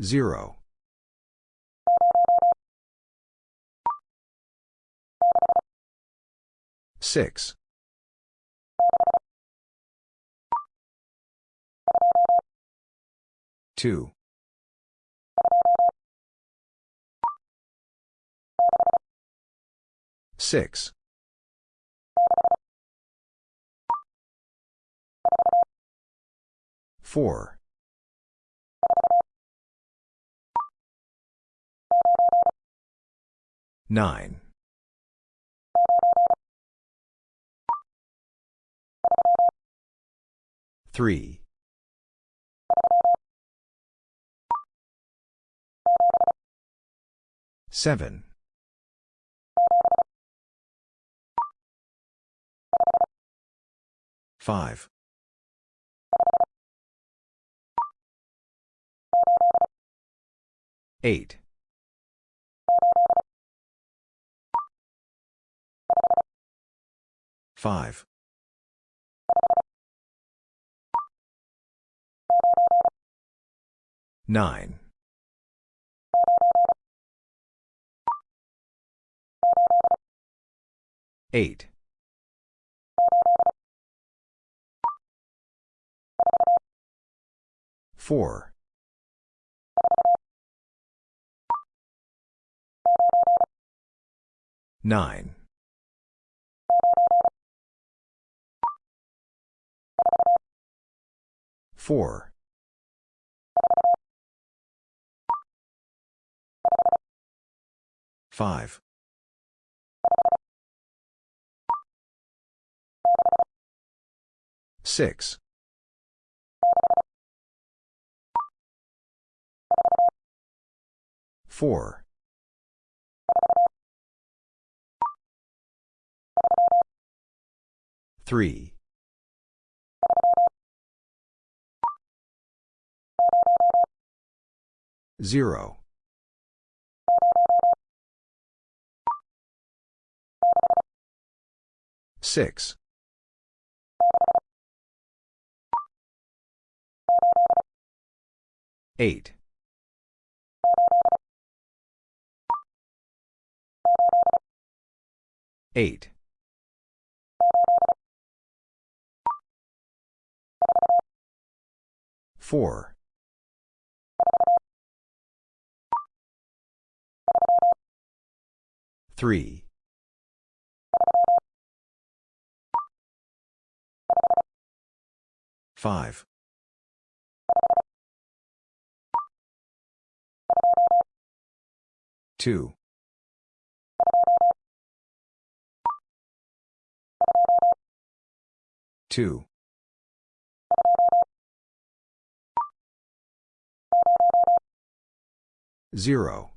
Zero. Six. Two. Six. Four. Nine. Three. Seven. Five. Eight. Five. Nine. Eight. Four. Nine. Four. Five. Six. Four. Three. Zero. Six. Eight. Eight. Four. Three. Five. Two. Two. Zero.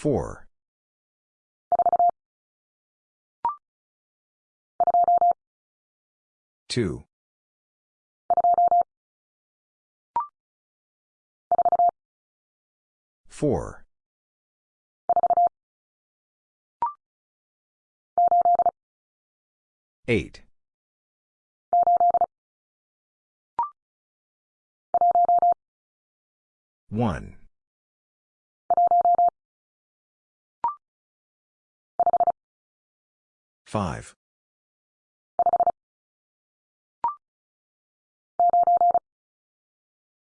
Four. Two. Four. Eight. One. Five.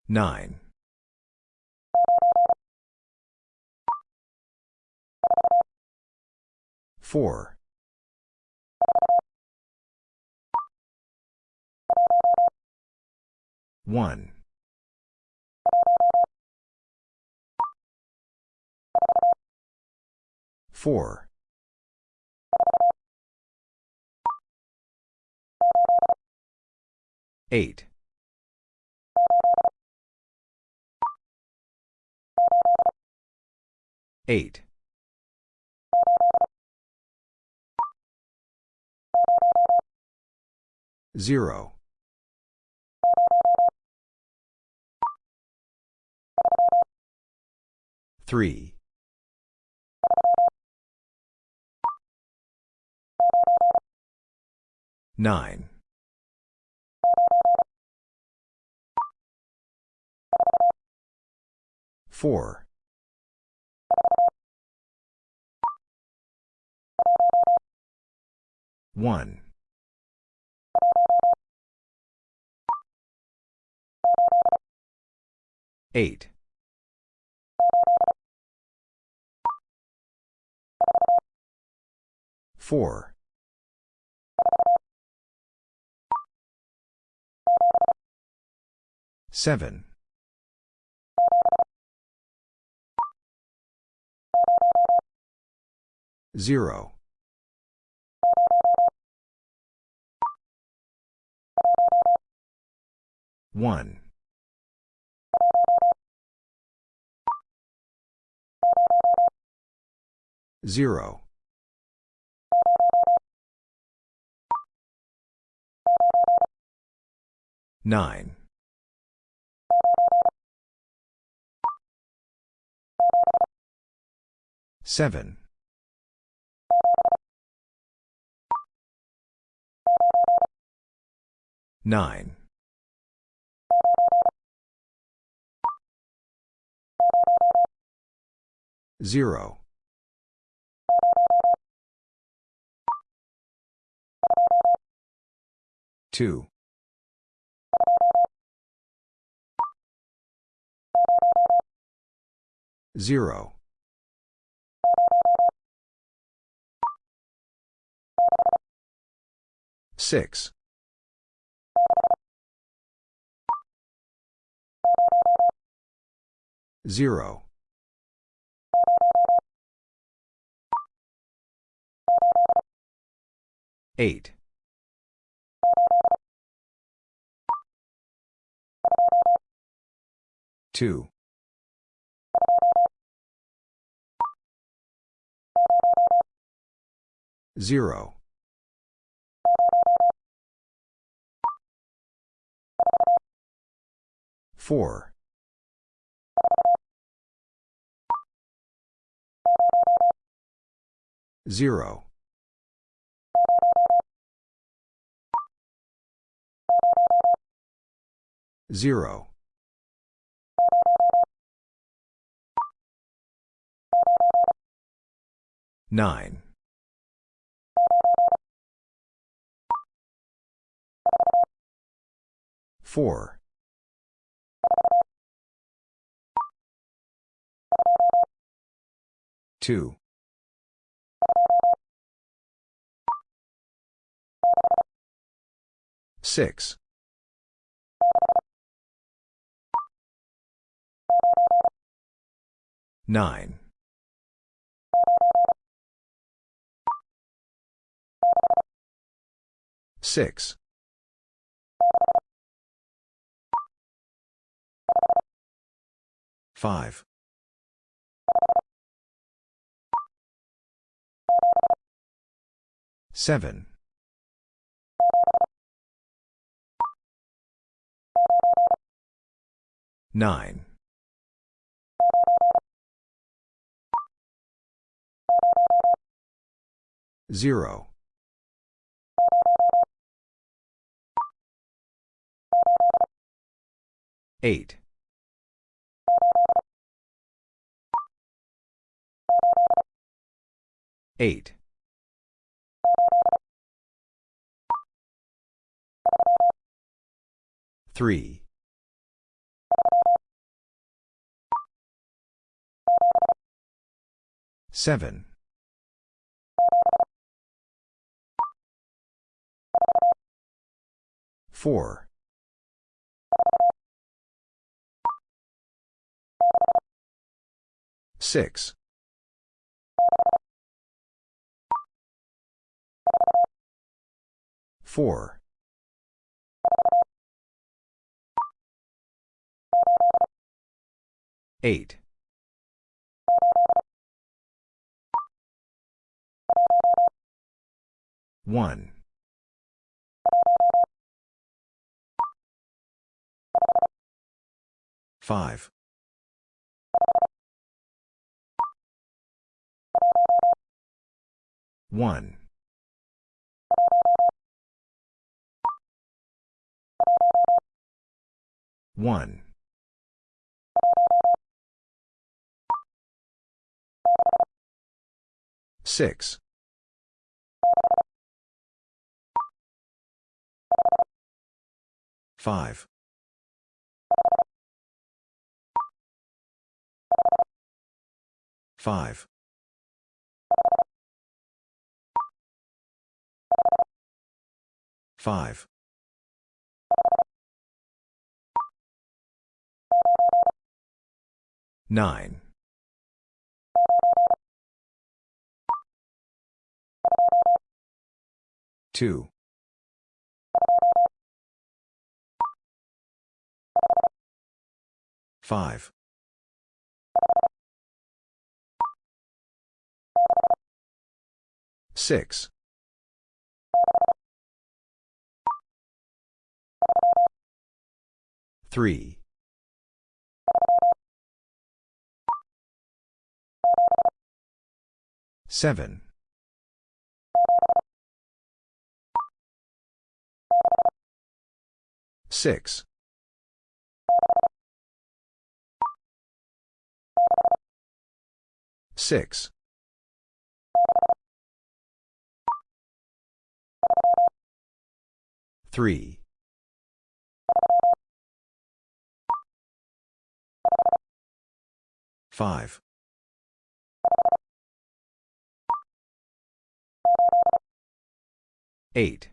Nine. Four. One. Four. Eight. Eight. Zero. Three. Nine. 4. 1. 8. 4. 7. 0. 1. 0. 9. 7. 9. 0. 2. 0. 6. 0. 8. 2. 0. 4. 0. 0. 9. 4. 2. 6. 9. 6. 5. 7. 9. 0. 8. 8. 3. 7. 4. 6. 4. 8. 1. 5. 1. 1. Six. Five. Five. Five. Nine. Two. Five. Six. Three. Seven. Six. Six. Three. Five. Eight.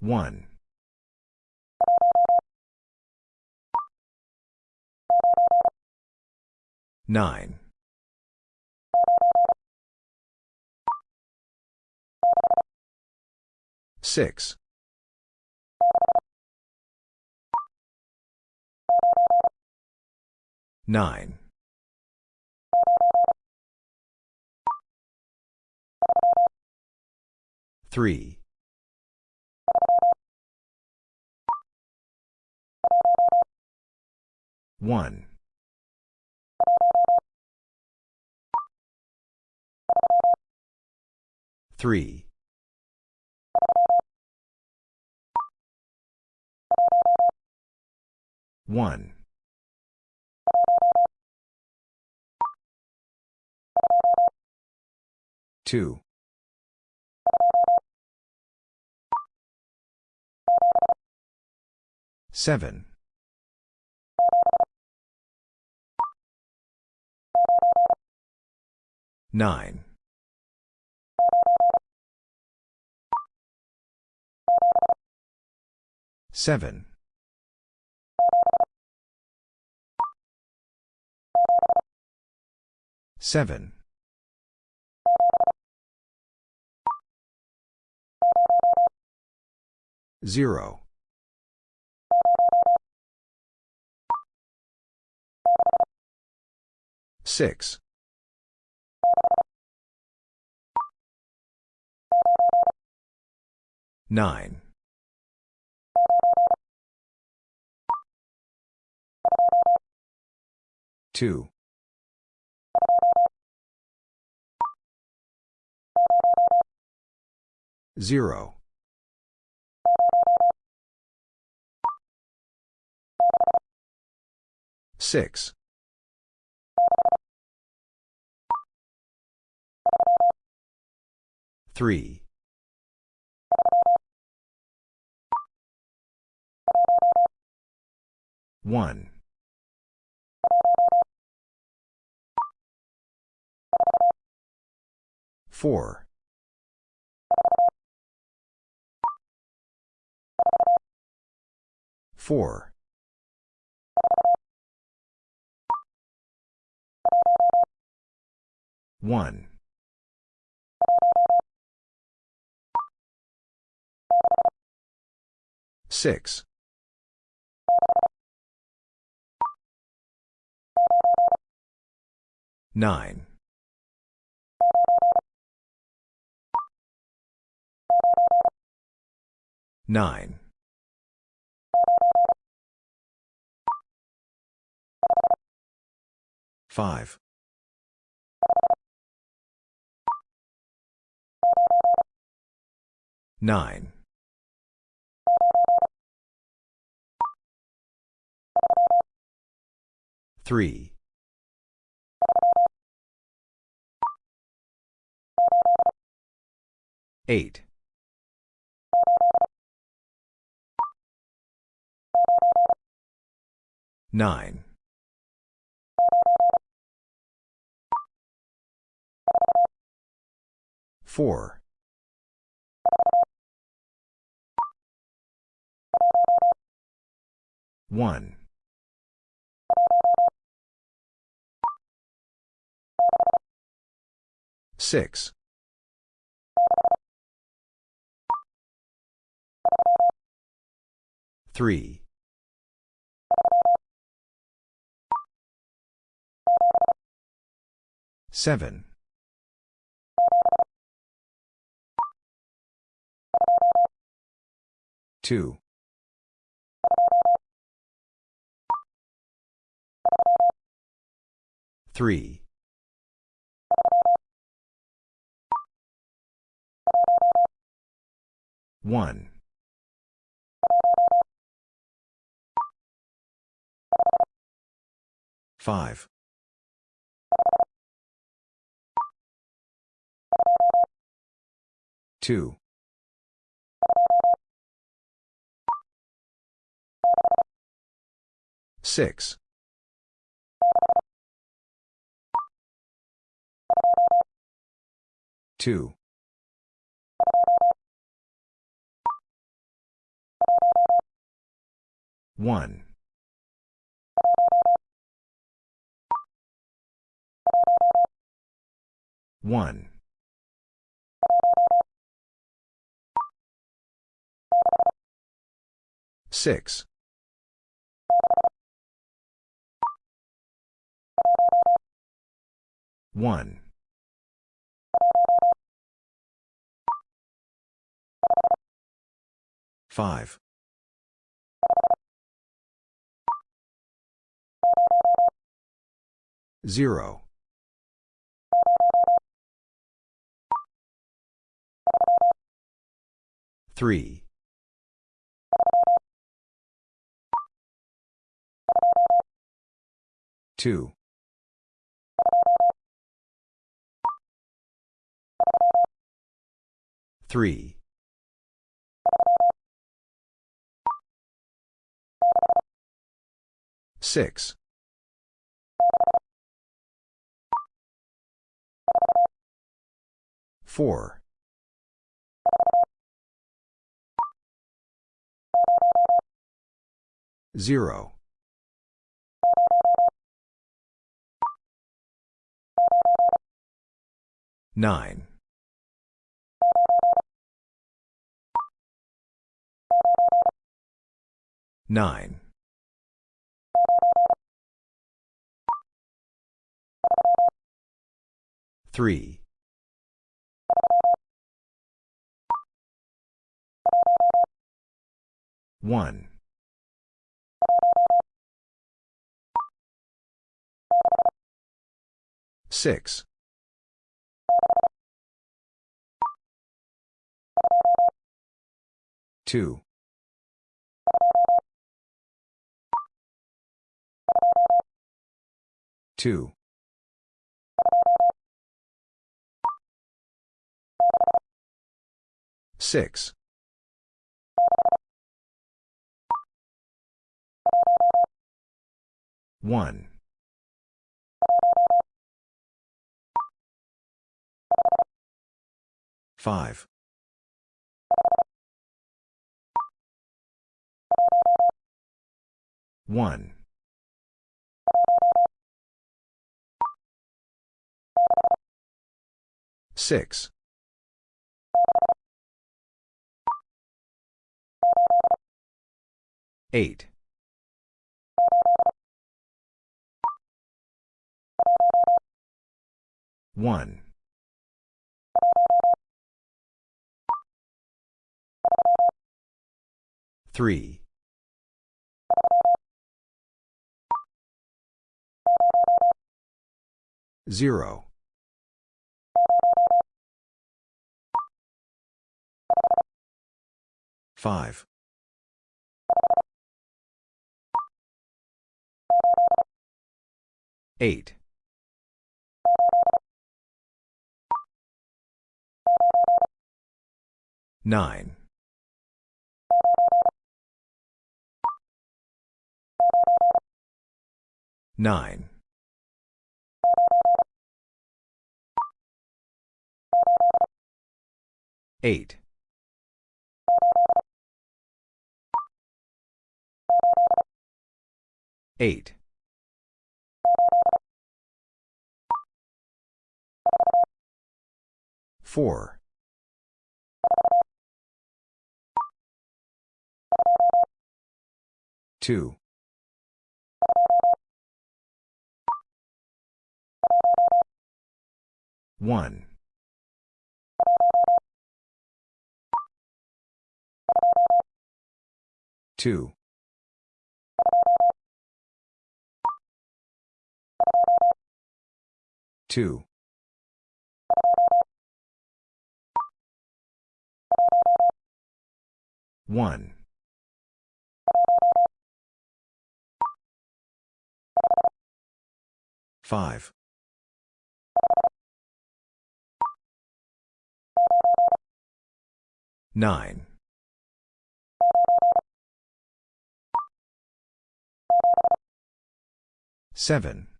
One. Nine. Six. Nine. Three. One. Three. One. Two. Seven. Nine. Seven. Seven. Zero. Six. Nine. Two. Zero. Six. Three. One. Four. Four. One. Six. Nine. Nine. Five. Nine. Three. Eight. Nine. Four. One. Six. Three. Seven. Two. Three. One. Five. Two. Six. Two. One. One. Six. One. Five. Zero. Three. Two. Three. Six. Four. Zero. Nine. Nine. Three. One. Six. Two. Two. Six. One. Five. One. Six. Eight. One. Three. Zero. Five. 8. 9. 9. 8. 8. 4. 2. 1. 2. 2. 1. 5. 9. 7.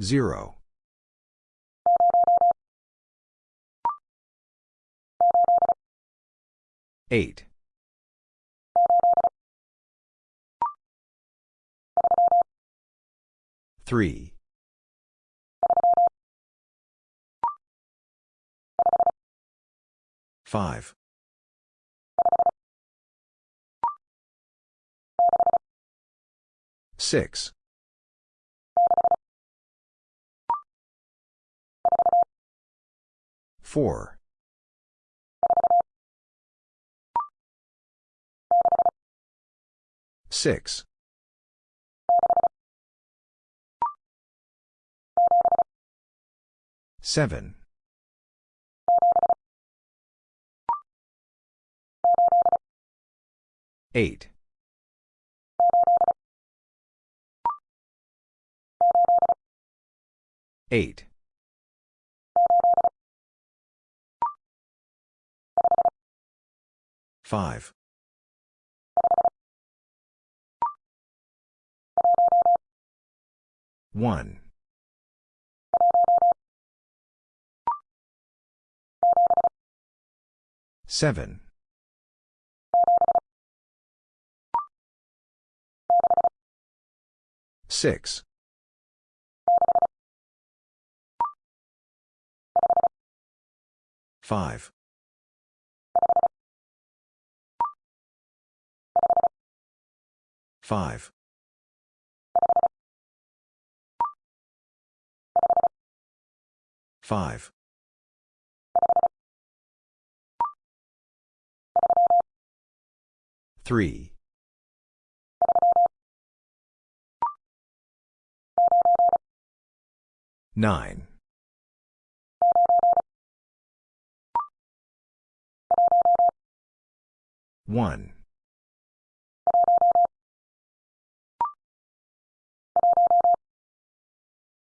0. 8. 3. 5. 6. 4. 6. 7. 8. 8. 5. 1. 7. 6. 5. 5. 5. 3. 9. 1.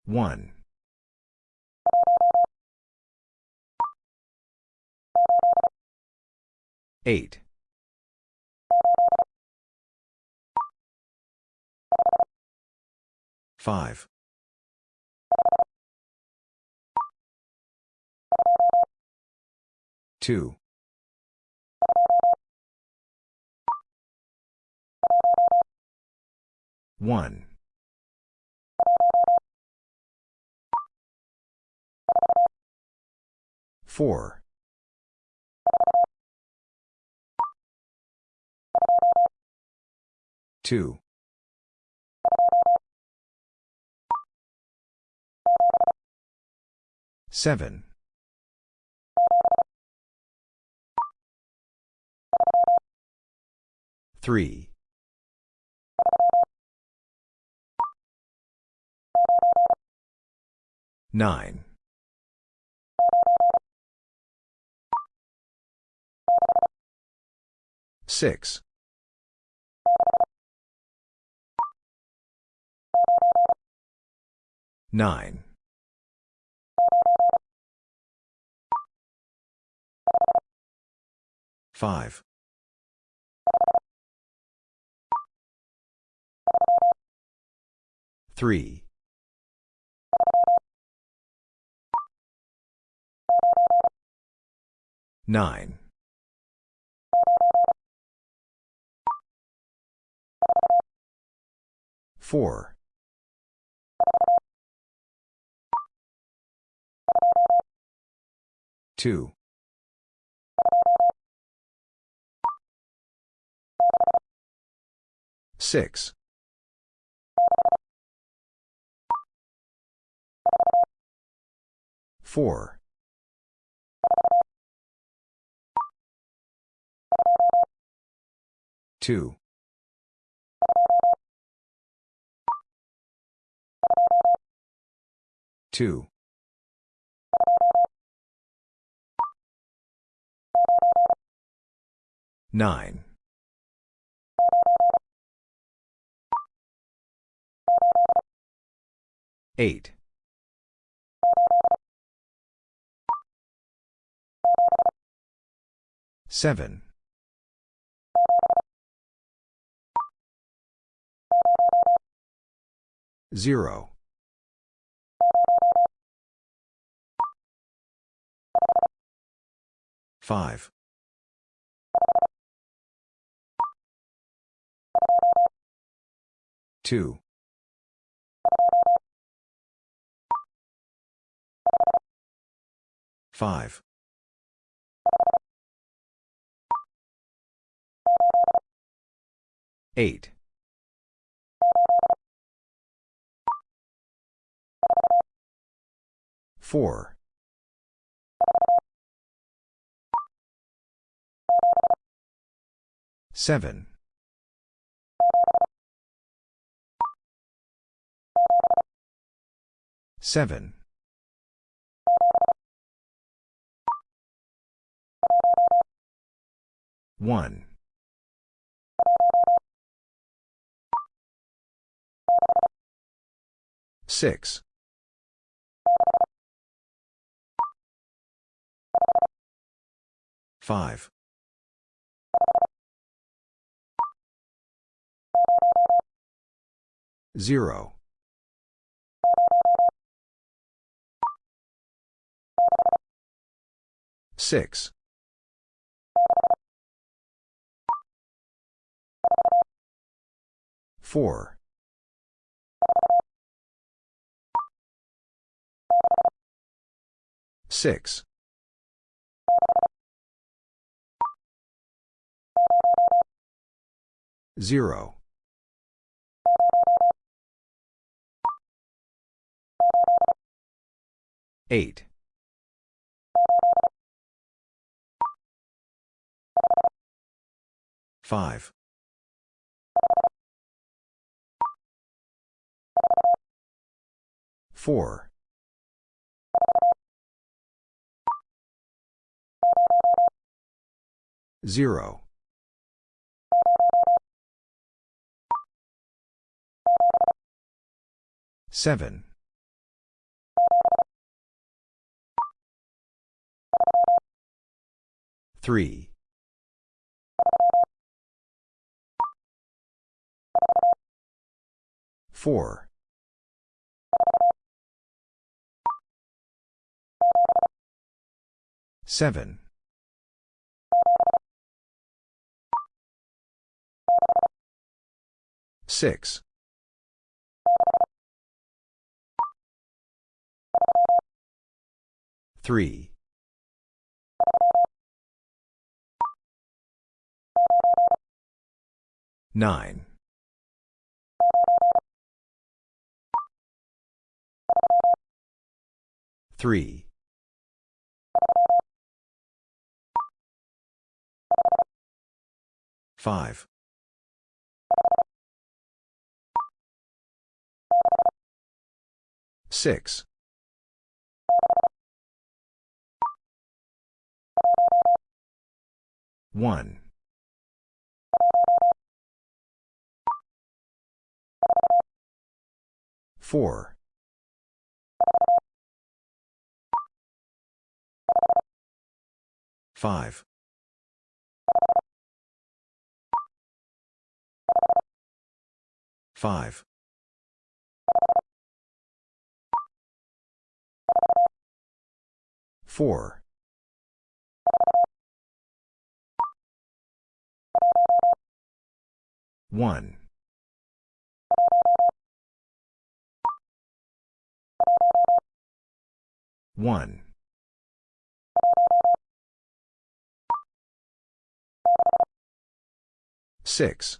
1. 8. 5. 2. 1. 4. 2. 7. 3. 9. 6. 9. 5. 3. 9. Four. Two. Six. Four. Two. Two. Nine. Eight. Seven. Zero. Five. Two. Five. Eight. Four. Seven. Seven. One. Six. Five. Zero. Six. Four. Six. Zero. Eight. Five. Four. Zero. Seven. Three. Four. Seven. Six. Three. Nine. Three. Five. Six. One. Four. Five. Five. Four. One. 1. 6.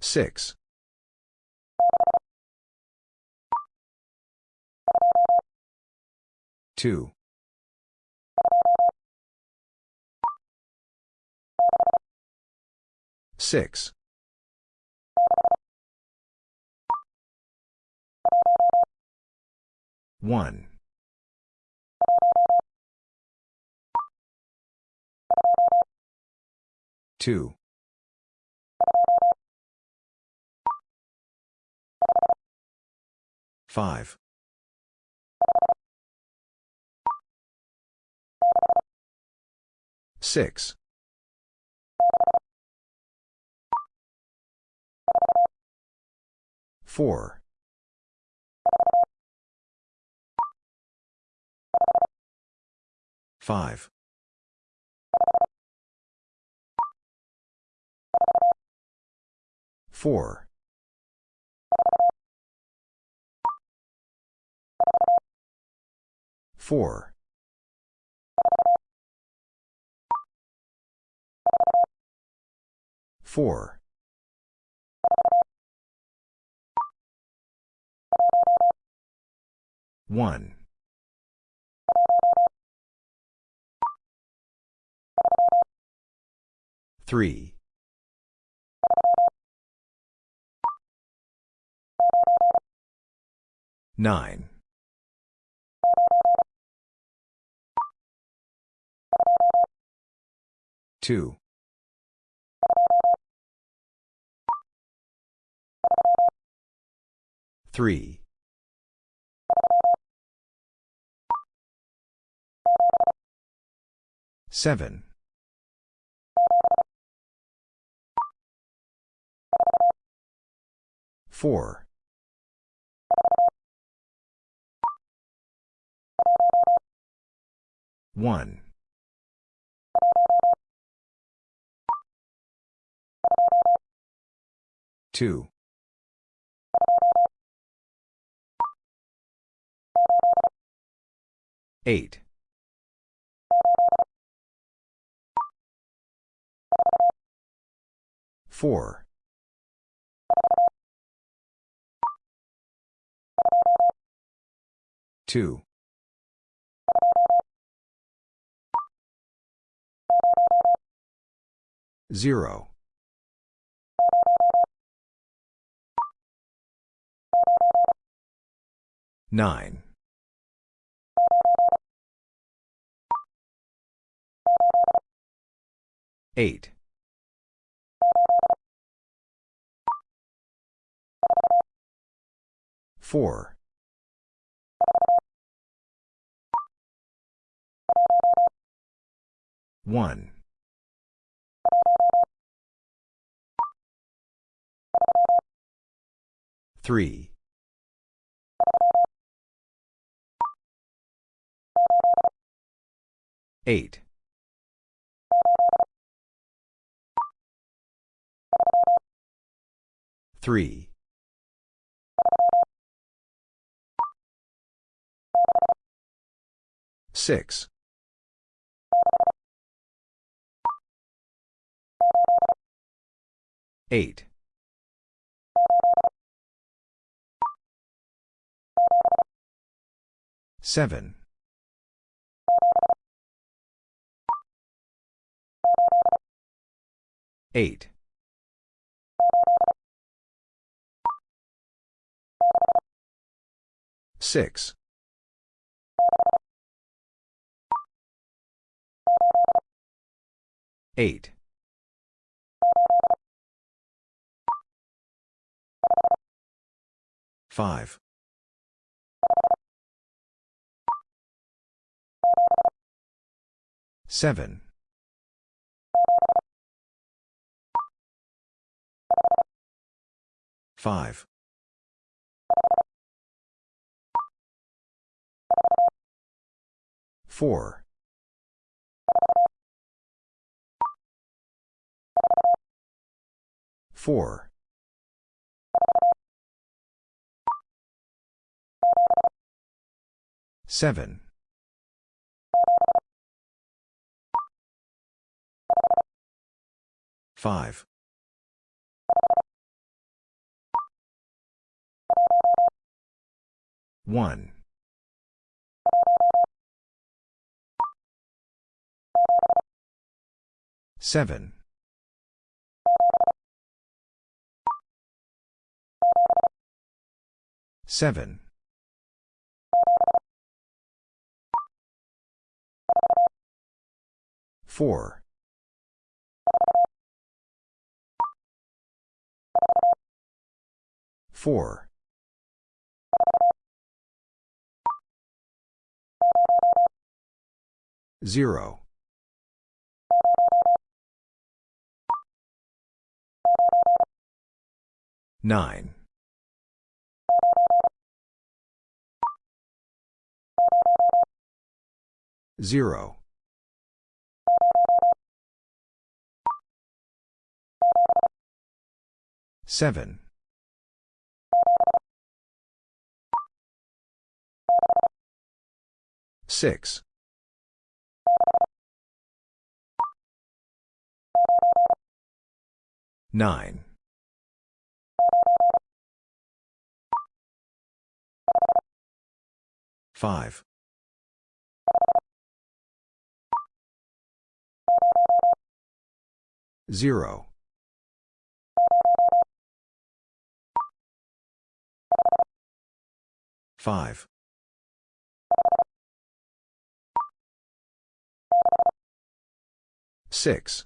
6. 2. 6. 1. 2. 5. 6. 4. 5. 4. 4. 4. 1. 3. 9. 2. 3. 7. 4. 1. 2. 8. 4. 2. 0. 9. 8. 4. 1. 3. 8. 3. 6. 8. 7. 8. 6. 8. Five. Seven. Five. Four. Four. Seven. Five. One. Seven. Seven. Four. Four. Zero. Nine. Zero. Seven. Six. Nine. Five. Zero. Five. Six.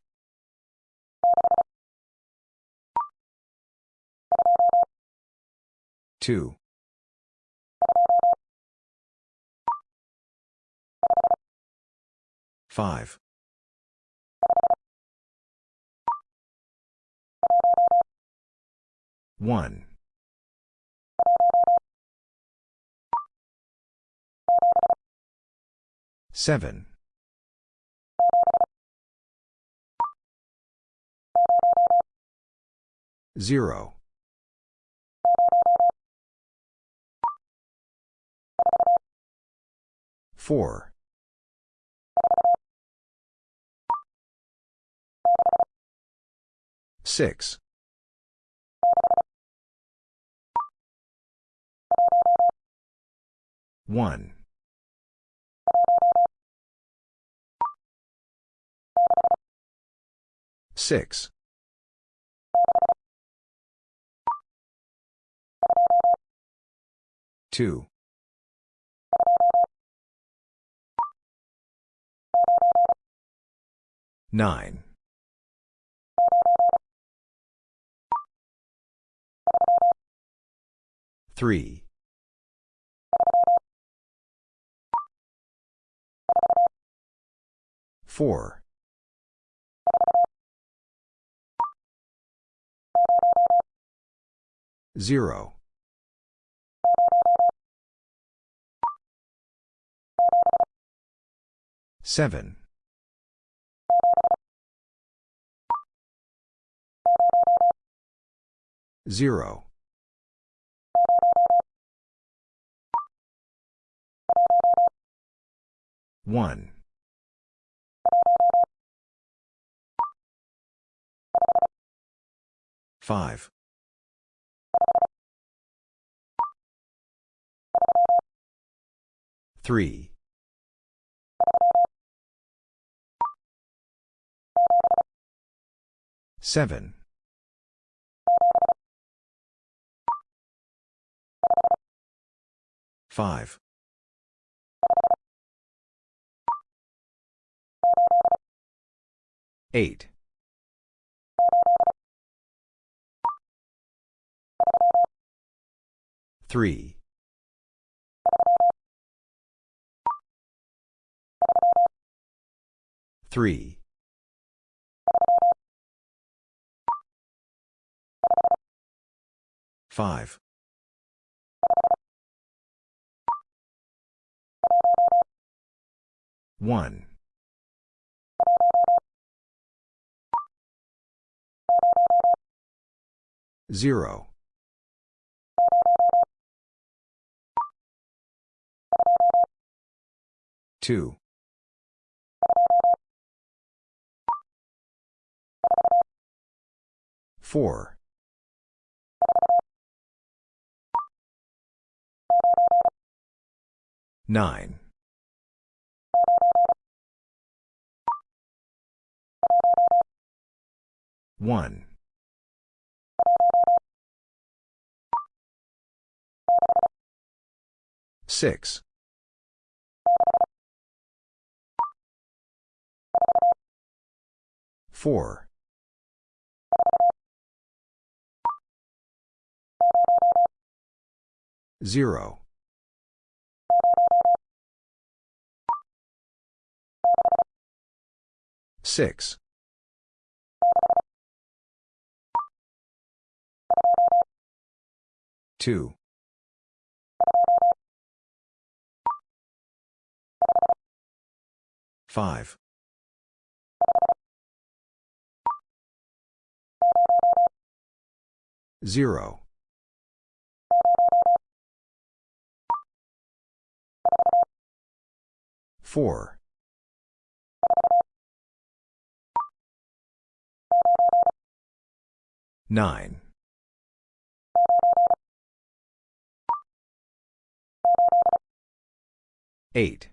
Two. Five. One. Seven. Zero. Four. Six. One. Six. Two. Nine. Three. Four. Zero. Seven. Zero. One. Five. Three. Seven. Five. Eight. Three. 3. 5. 1. 0. 2. 4. 9. 1. 6. 4. 0. 6. 2. 5. 0. 4. 9. 8.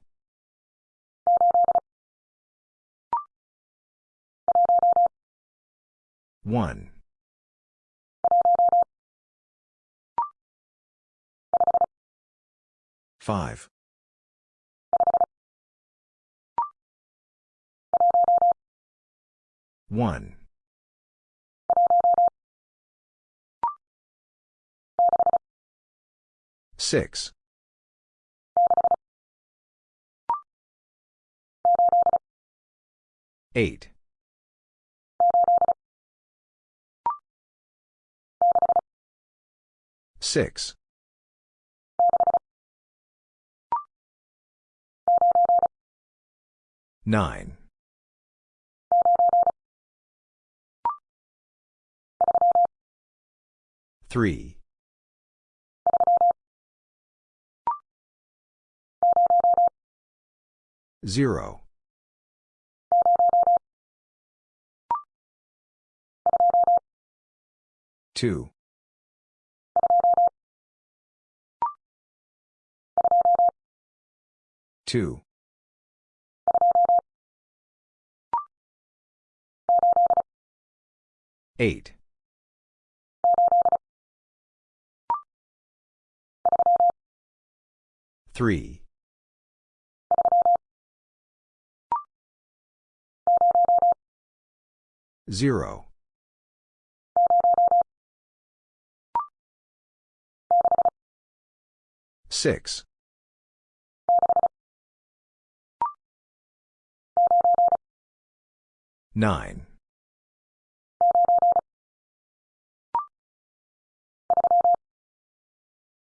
1. 5. 1. 6. 8. 6. 9. 3. 0. 2. 2. 8. 3. 0. 6. 9.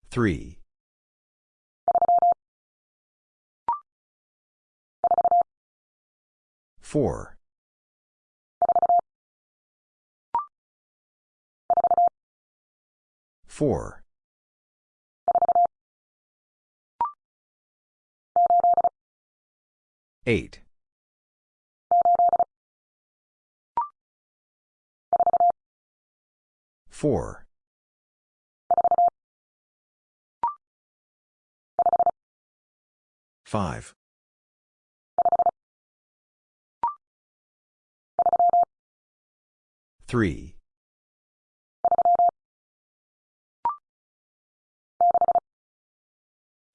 3. 4. 4. 8. 4. 5. 3.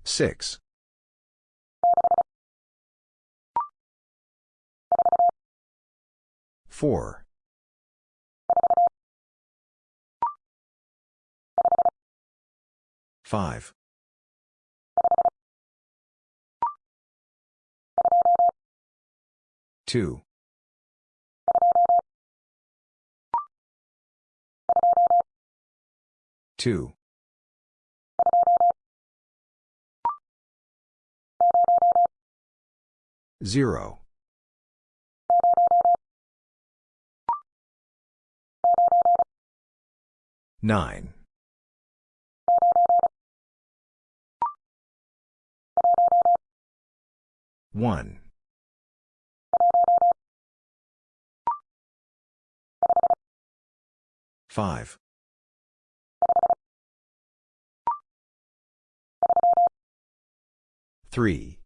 6. 4. 5. 2. 2. 0. 9. 1. 5. 3.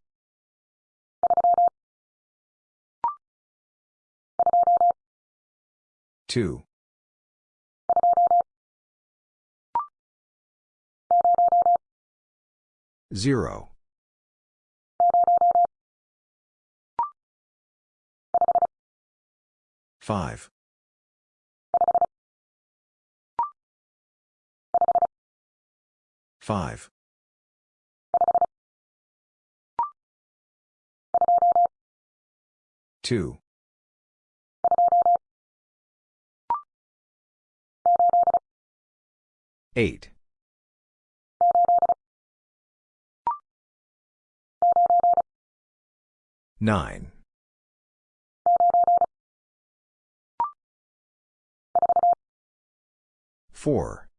2. 0. 5. 5. 2. 8. 9. 4.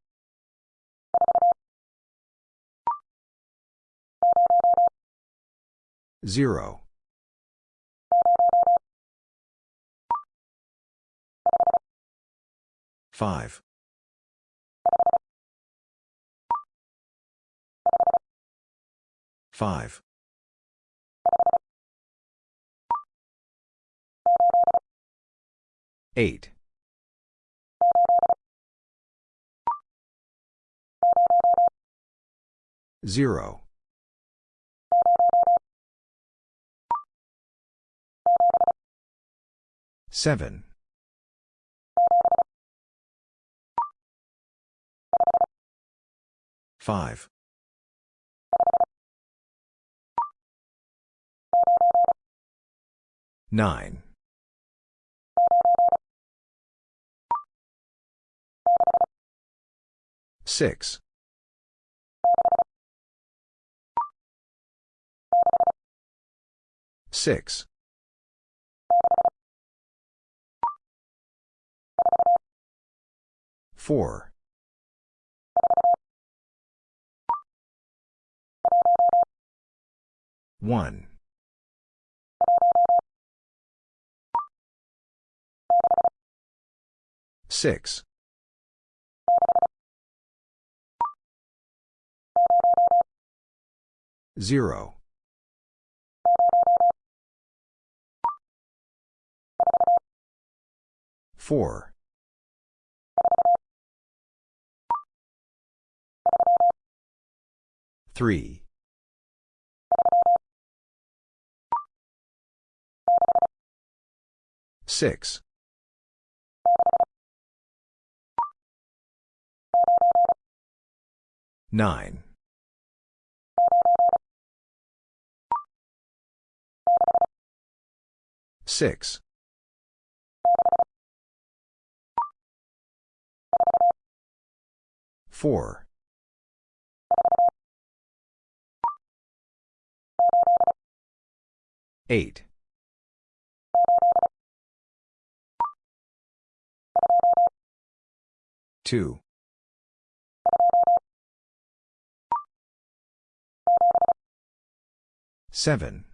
0. 5. 5. 8. 0. 7. 5. 9. 6. 6. 4. 1. 6. 0. 4. 3. 6. 9. 6. 4. 8. 2. 7.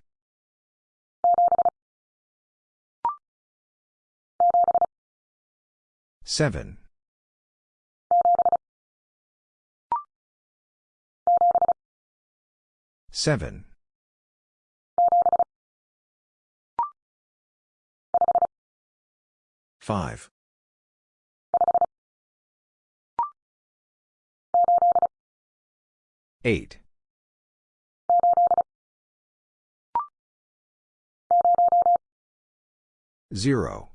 7. 7. 5. 8. 0.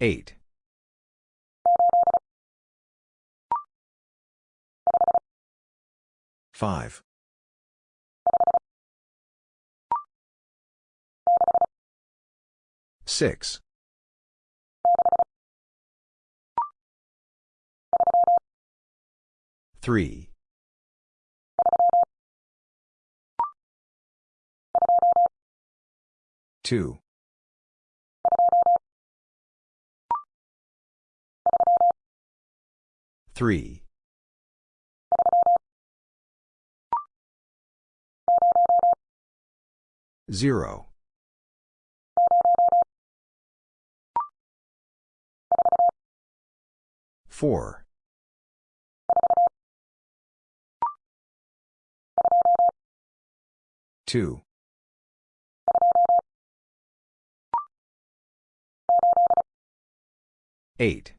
Eight. Five. Six. Three. Two. 3. 0. 4. 2. 8.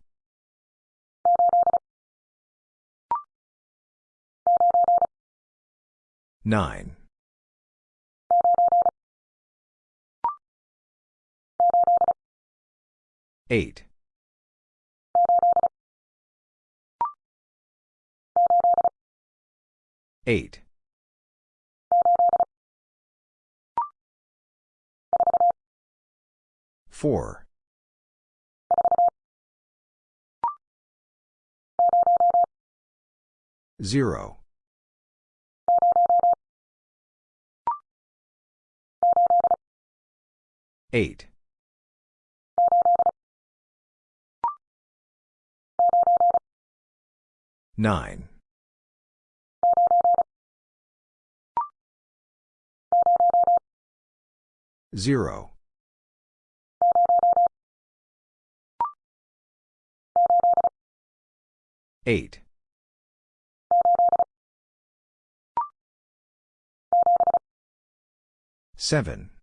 9. 8. 8. 4. 0. 8. 9. 0. 8. 7.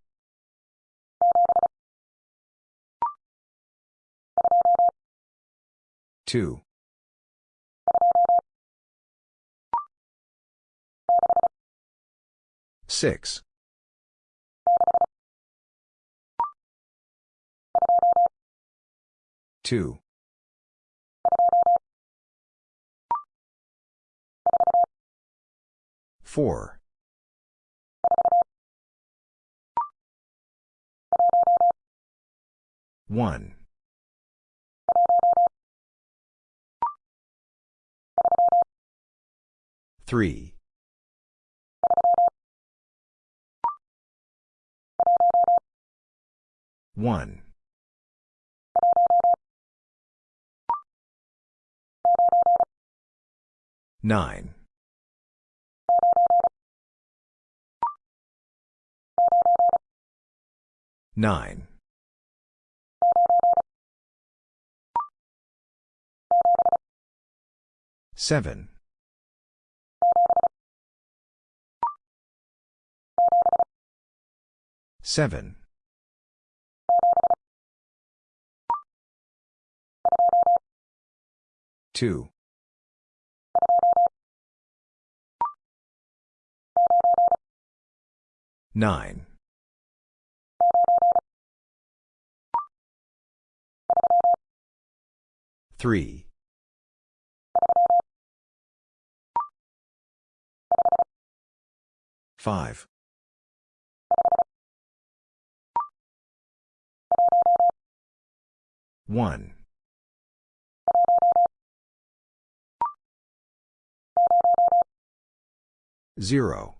2. 6. 2. 4. 1. 3. 1. 9. 9. 7. 7. 2. 9. 3. 5. 1. 0.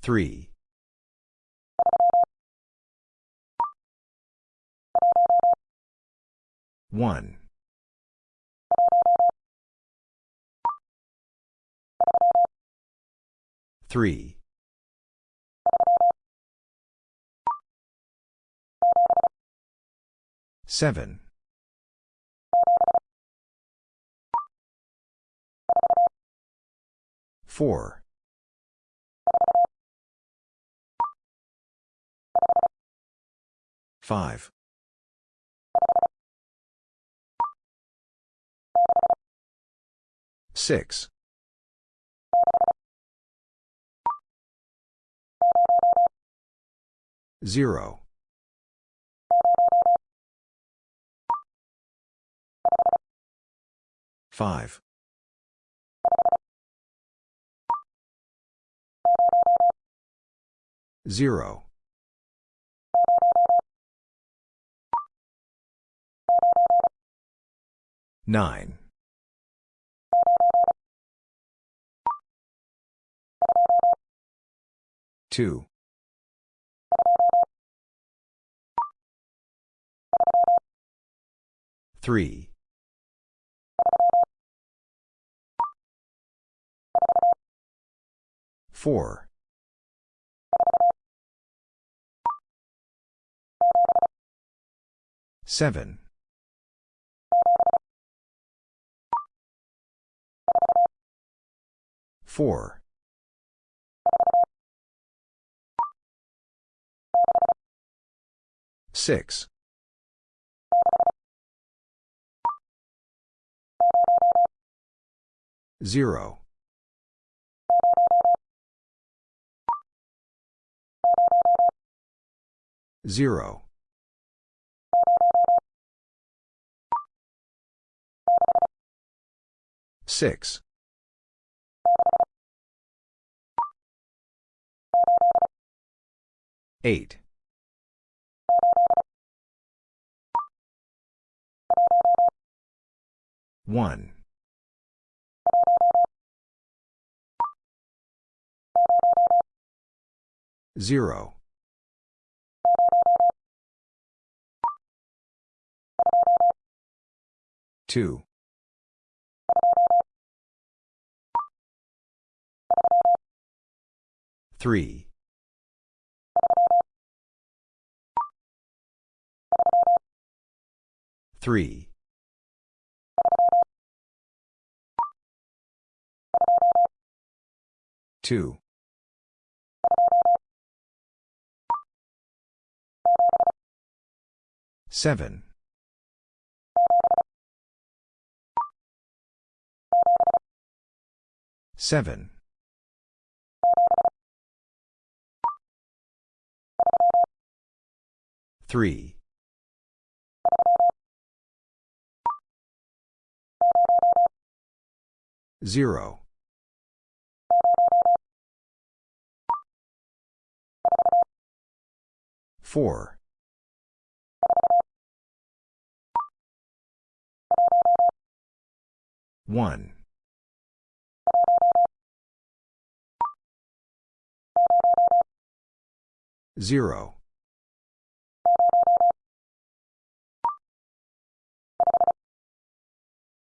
3. 1. 3. 7. 4. 5. 6. 0. 5. 0. 9. 2. 3. 4. 7. 4. 6. 0. 0. 6. 8. 1. 0. 2. 3. 3. 2. 7. 7. 3. 0. 4. 1. 0.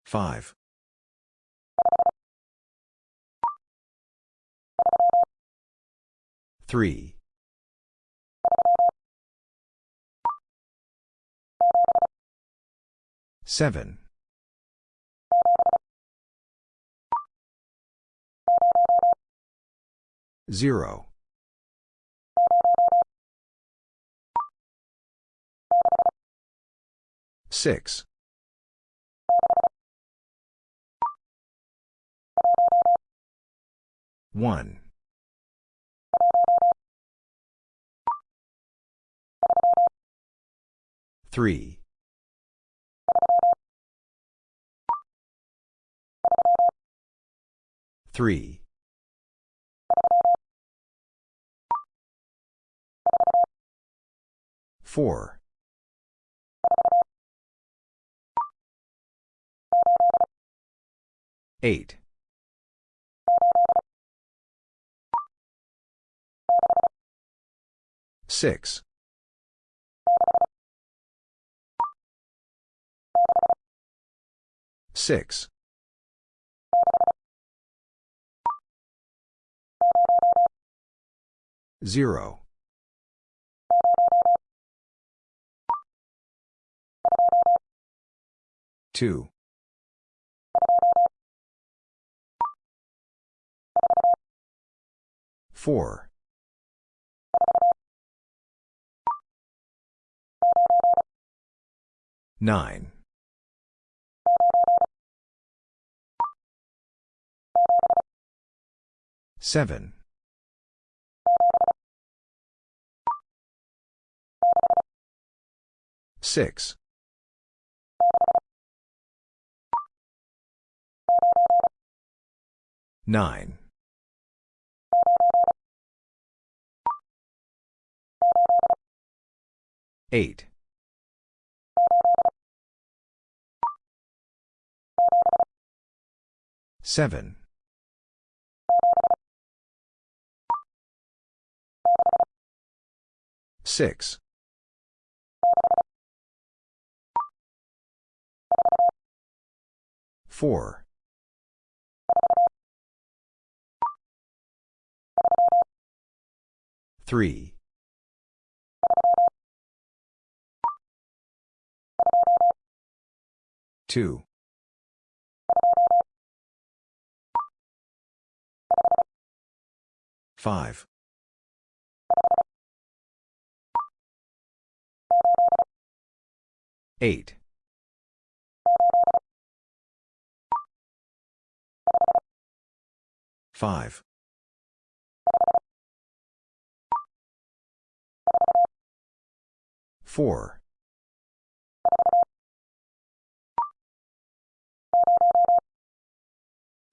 5. 3. 7. 0. 6. 1. 3. 3. 4. 8. 6. 6. 0. 2. 4. 9. 7. 6. 9. 8. Seven. Six. Four. Three. Two. Five. Eight. Five. Four.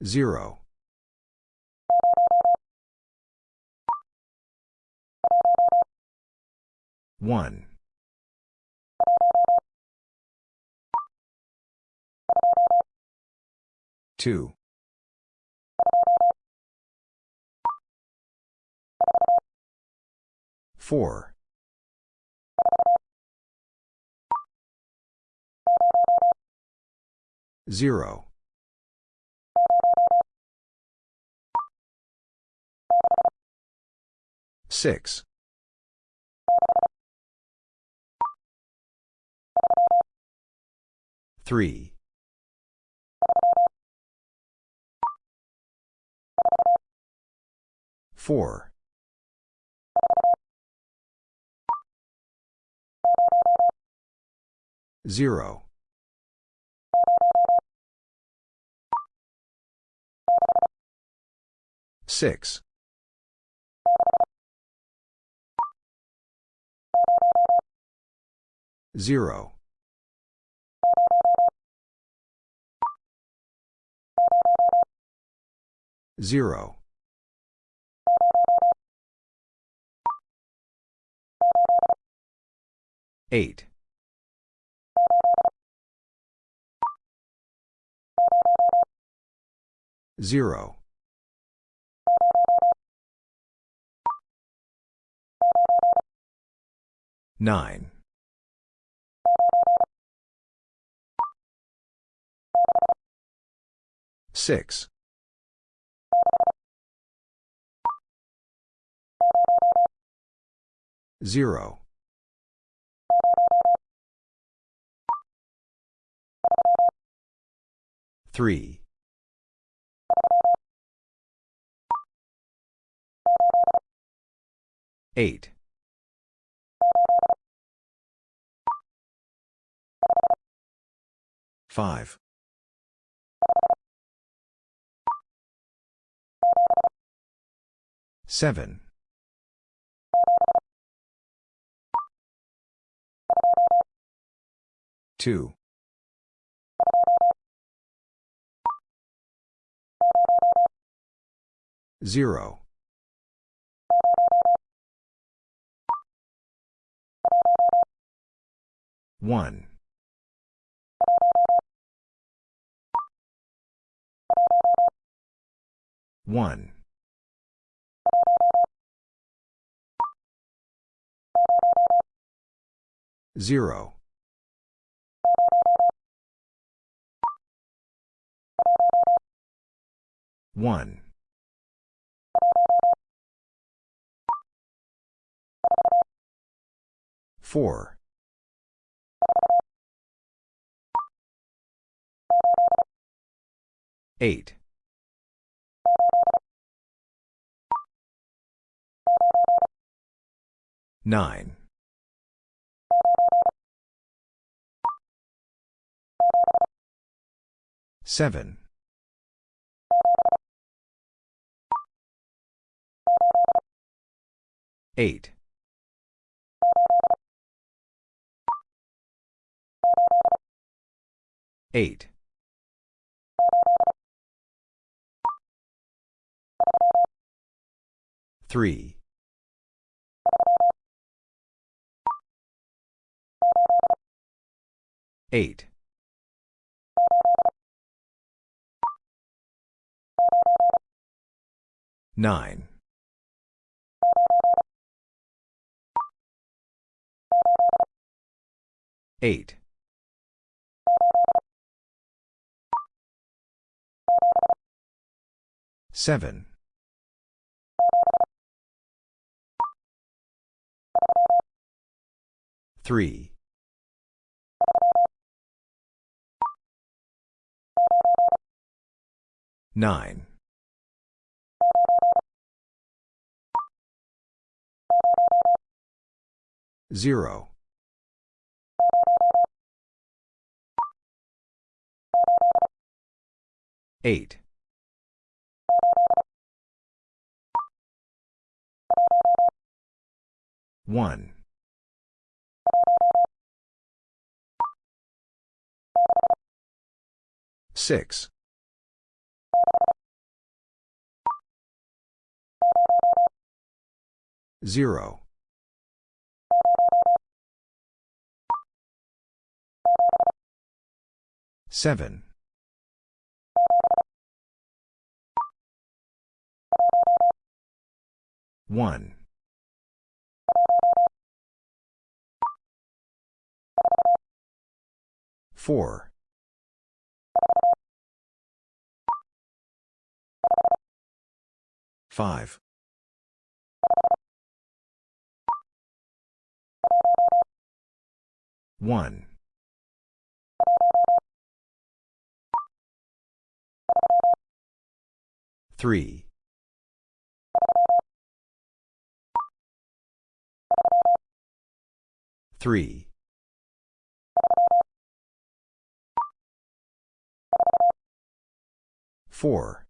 Zero. One. Two. Four. Zero. Six. Three. Four. Zero. Six. Zero. Zero. Eight. Zero. Nine. Six. Zero. Three. Eight. Five. Seven. Two. Zero. One. One. Zero. One. Four. Eight. Nine. Seven. Eight. Eight. Three. Eight. Nine. Eight. Seven. Three. Nine. Zero. Eight. One. Six. Zero. Seven. One. Four. Five. One. Three. Three. Four.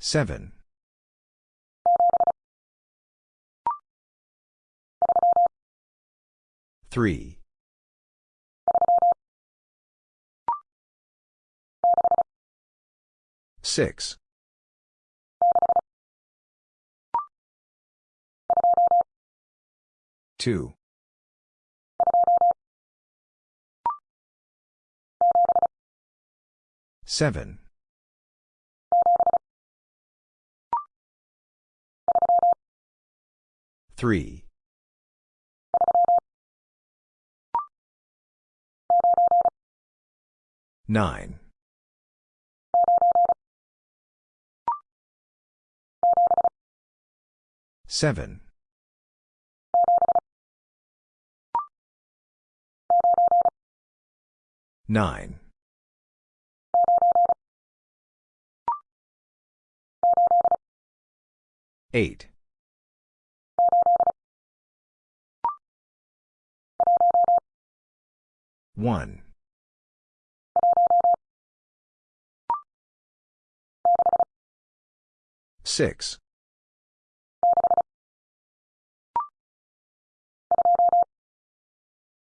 Seven. Three. Six. Two. Seven. Three. Nine. Seven. Nine. Eight. One. Six.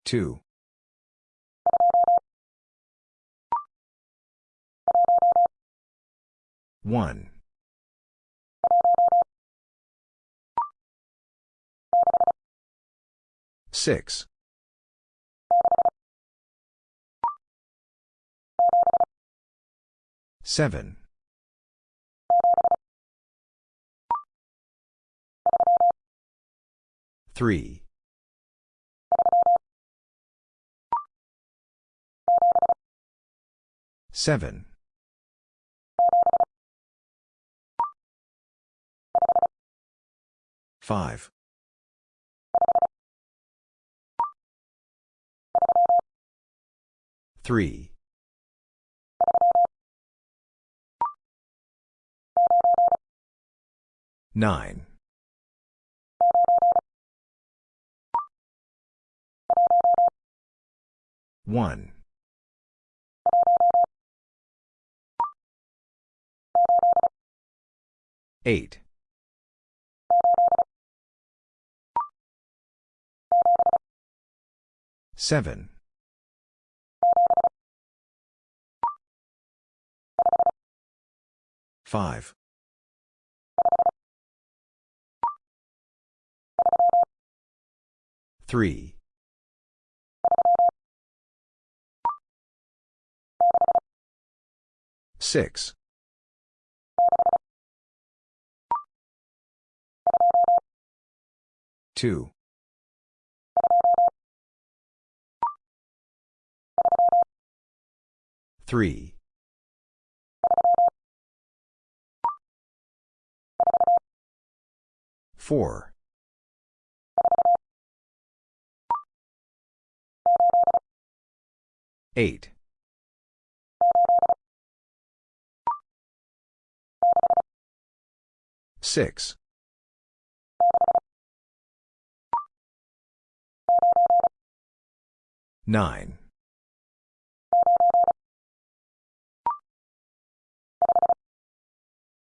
Two. One. Six. Seven. Three. Seven. Five. Three. Nine. One. Eight. Seven. Five. Three. Six. Two. Three. Four. Eight. Six. Nine.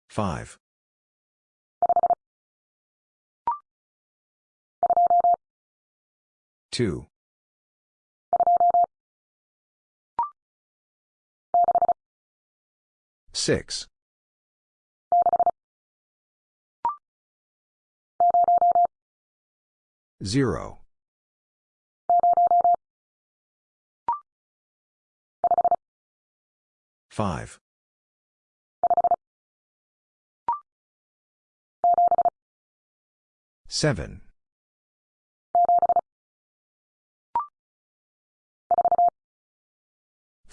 Five. Two. Six. Zero. Five. Seven.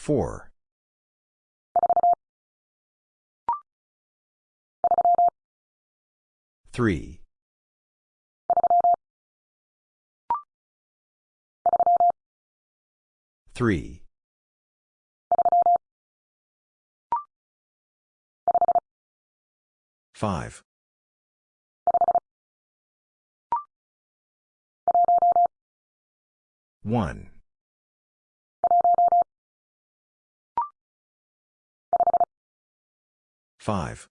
Four. Three. Three. Five. One. Five.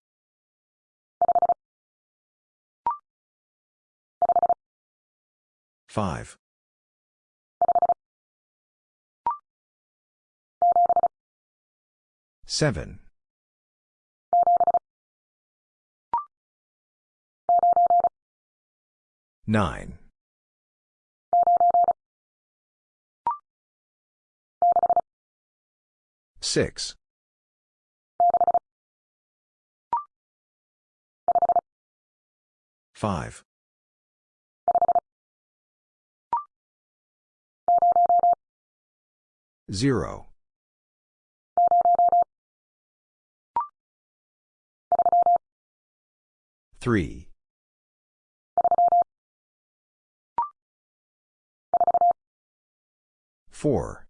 Five. Seven. Nine. Six. Five. Zero. Three. Four.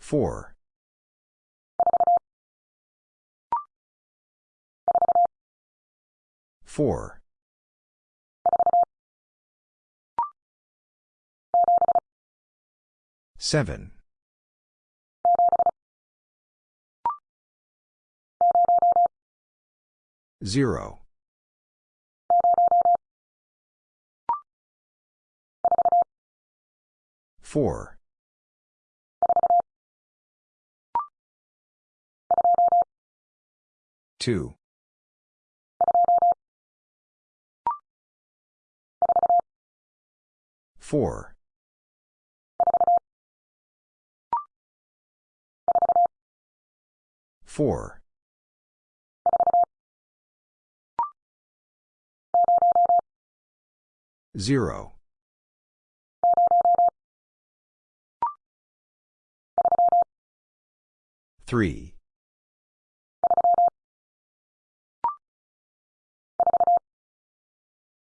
Four. Four. Seven. Zero. Four. Two. Four. Four. Zero. Three.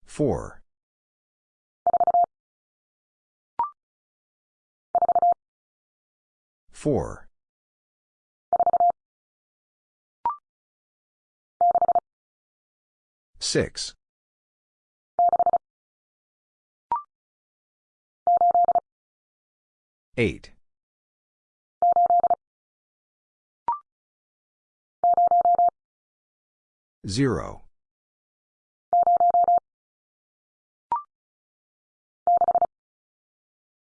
Four. Four. Six. Eight. Zero.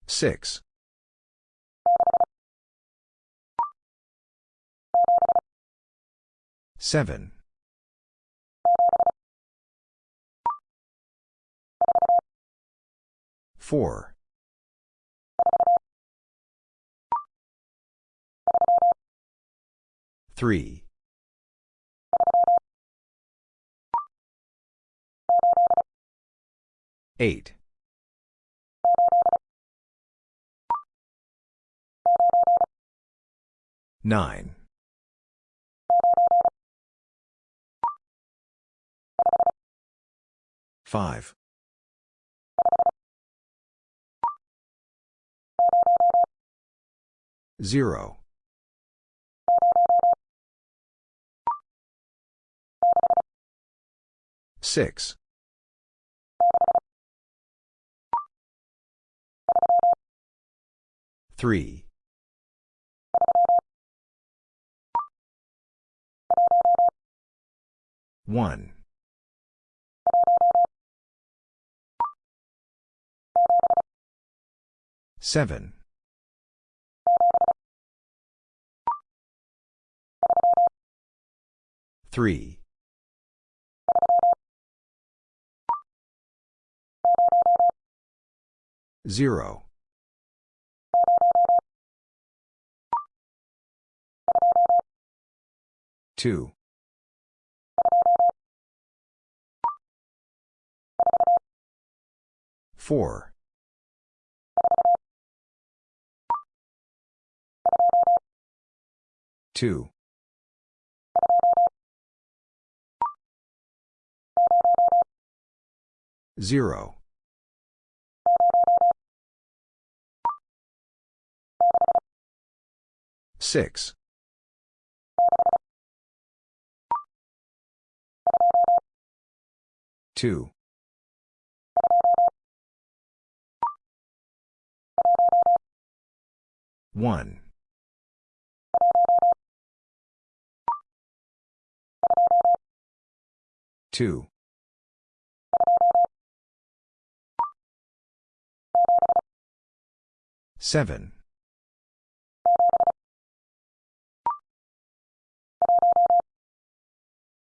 Six. Seven. Four. Three. Eight. Nine. 5. 0. 6. 3. 1. 7. 3. 0. 2. 4. 2. 0. 6. 2. 1. 2. 7.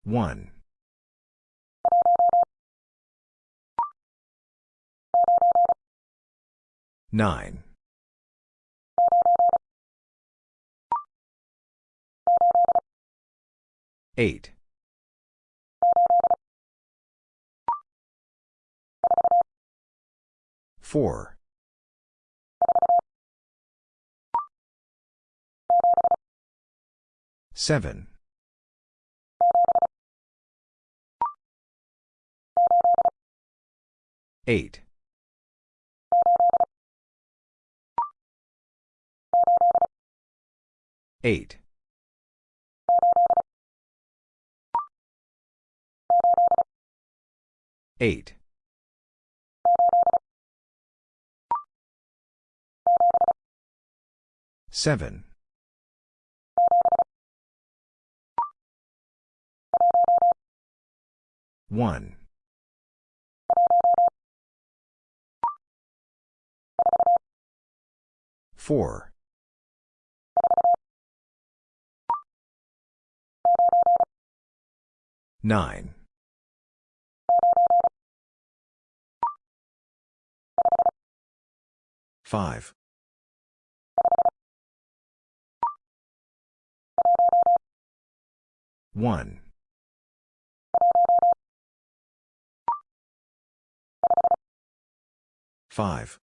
1. 9. 8. 4. 7. 8. 8. 8. 7. 1. 4. 9. 5. 1. 5.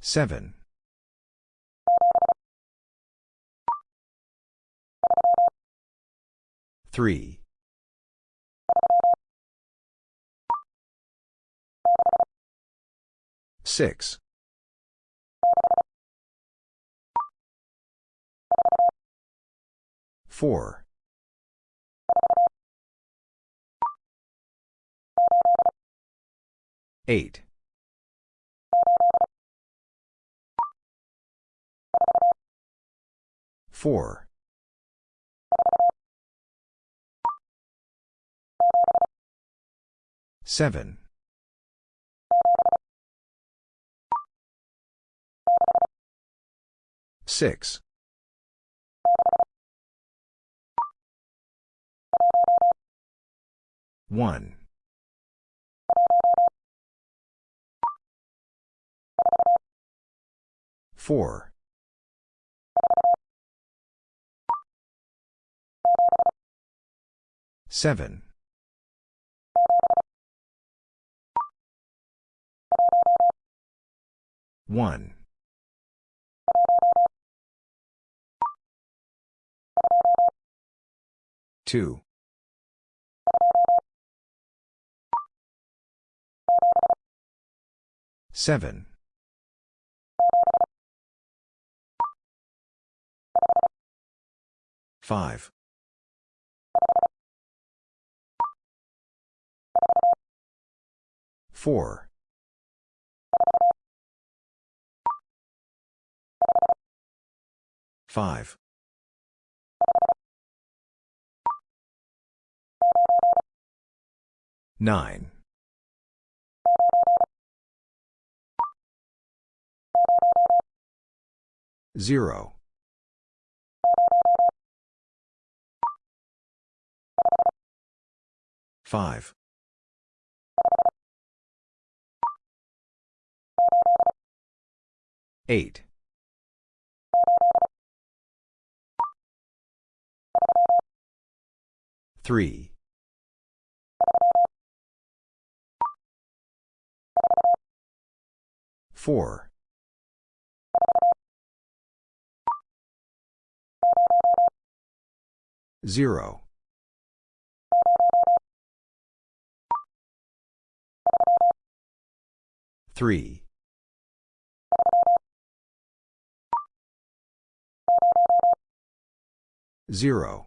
7. 3. 6. 4. 8. 4. 7. 6. 1. 4. 7. 1. 2. 7. 5. 4. 5. 9. 0. 5. 8. 3. 4. 0. 3. 0.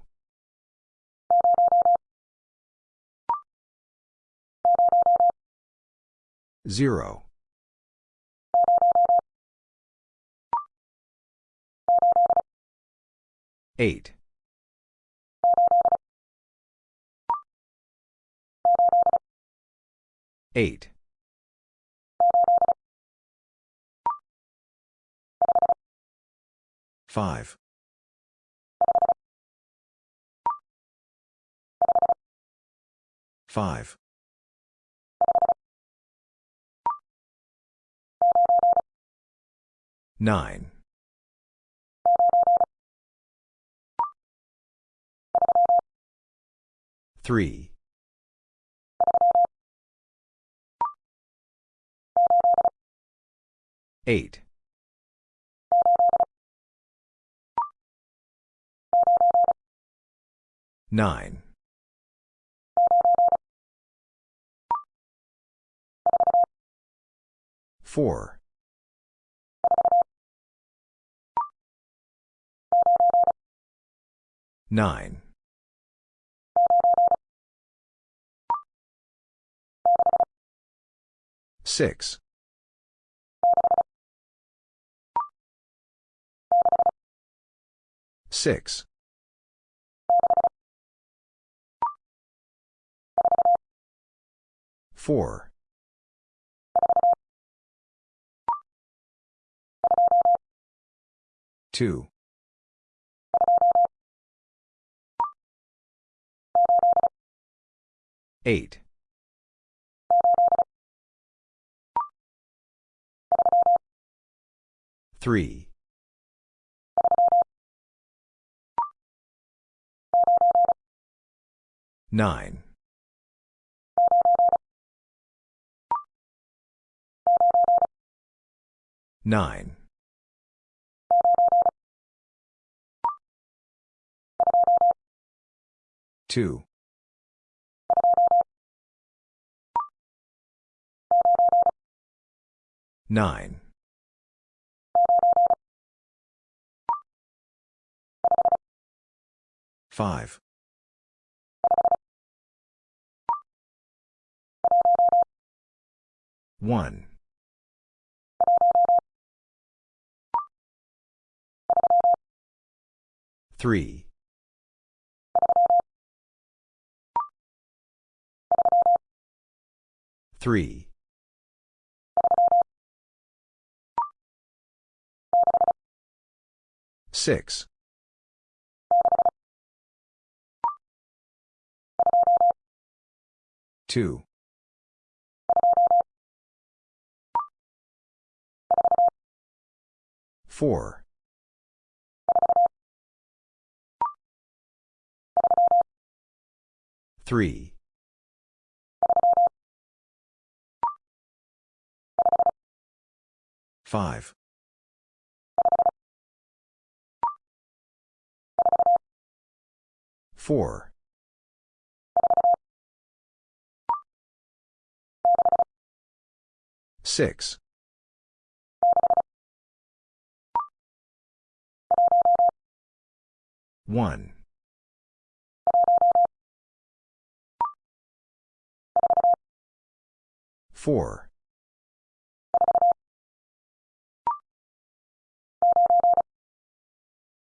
0. 8. 8. 5. 5. 9. 3. 8. 9. 4. 9. 6. 6. 4. 2. 8. 3. 9. 9. 2. 9. 5. 1. 3. 3. 6. 2. 4. 4. 3. 5. 4. 6. 1. 4.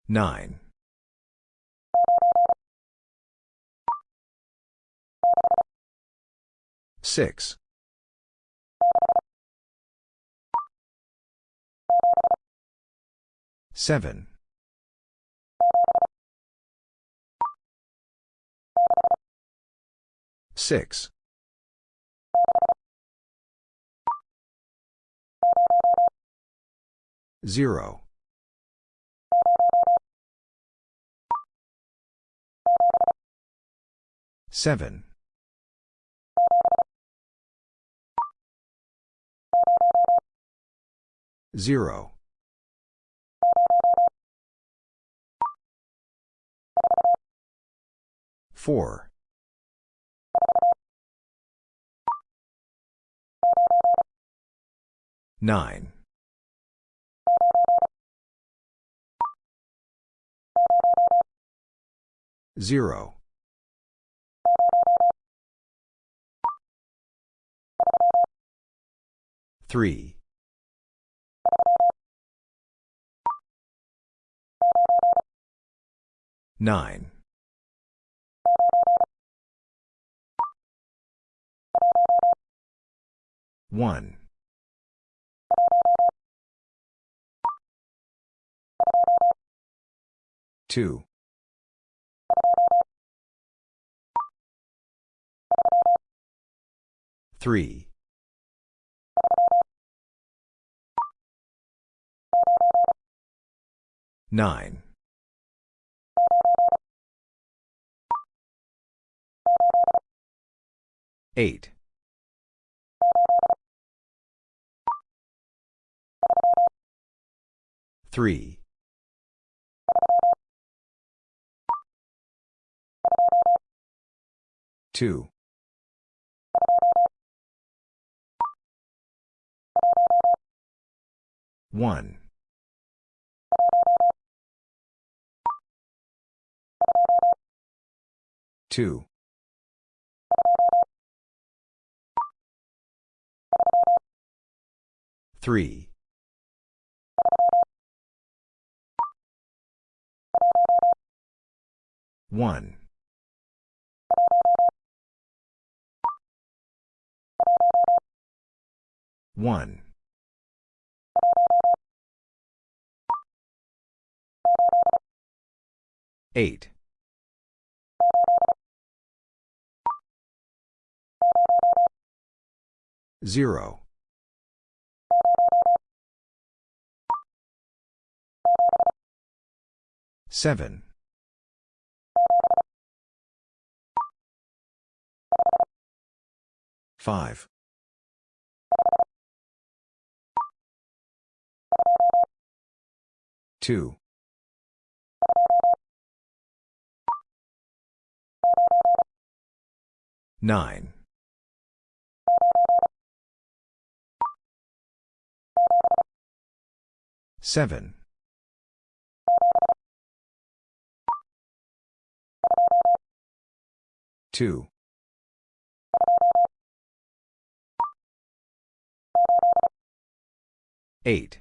9. 6. 7. 6. 0. 7. 0. 4. 9. 0. 3. 9. 1. 2. 3. 9. 8. 3. 2. 1. 2. 3. 1. 1. 8. 0. 7. 5. 2. 9. 7. 2. 8.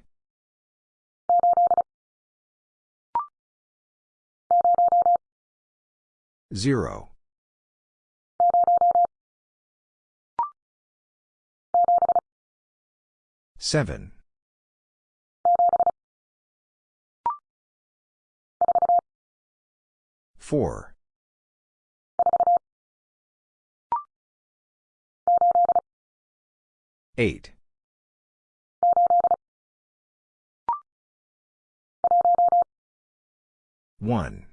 0. 7. 4. 8. 1.